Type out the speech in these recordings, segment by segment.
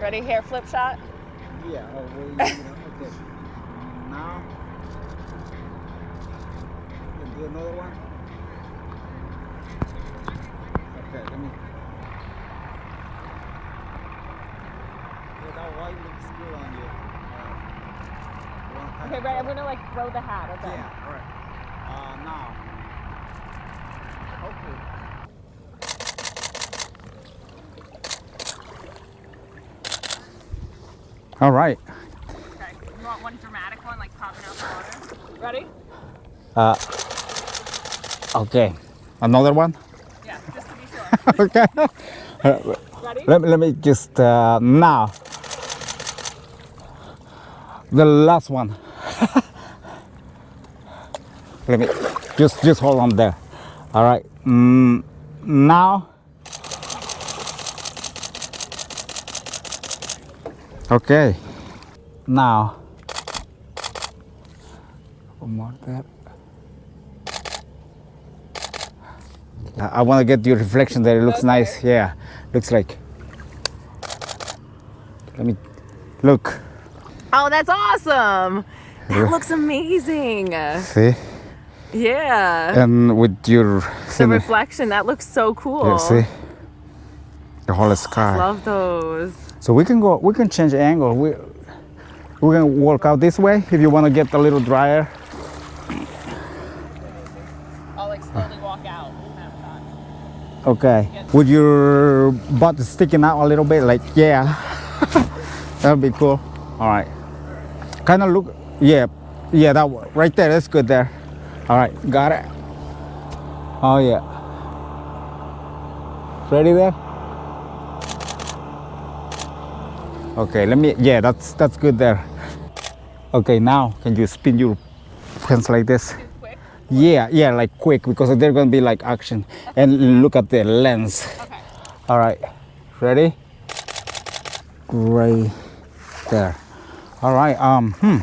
Ready? Hair flip shot. Yeah. Oh, wait. okay. Now. Do another one. Okay. Let me. Yeah, that white looks good on you. Uh, Okay, right. I'm gonna like throw the hat. Okay. Yeah. All right. Uh, now. Okay. All right. Okay. You want one dramatic one, like popping out the water? Ready? Uh, okay. Another one? Yeah, just to be sure. okay. Ready? let, me- let me just, uh, now. The last one. let me, just, just hold on there. All right. Mm, now. Okay. Now. One more there. I- I want to get your reflection there. It looks Okay. nice. Yeah, looks like. Let me look. Oh, that's awesome. Yeah. That looks amazing. See, Yeah. and with your The reflection, that looks so cool. yeah, see the whole sky. Love those. So we can go. We can change angle. We we can walk out this way if you want to get a little drier. I'll like slowly walk out. Okay. With your butt sticking out a little bit, like yeah, that'd be cool. All right. Kind of look. Yeah, yeah. That one right there. That's good there. All right, got it. Oh yeah. Ready there? Okay. Let me. Yeah, that's that's good there. Okay. Now can you spin your hands like this? Yeah, yeah, like quick because they're gonna be like action. And look at the lens. Okay. All right, ready? Right there. All right. Um. Hmm.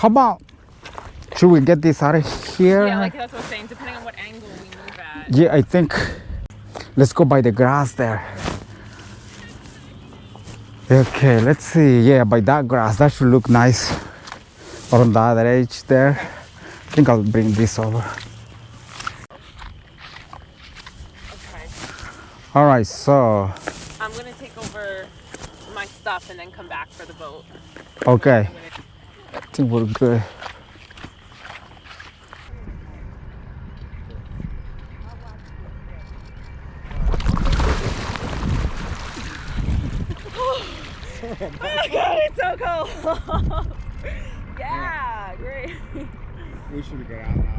How about? Should we get this out of here? Yeah, like that's what I'm saying. Depending on what angle we move at. Yeah, I think. Let's go by the grass there. Okay, let's see. Yeah, by that grass, that should look nice. On the other edge there. I think I'll bring this over. Okay. All right, so I'm gonna take over my stuff and then come back for the boat. okay, I think we're good. Oh my god, it's so cold. yeah, great. We should get out now.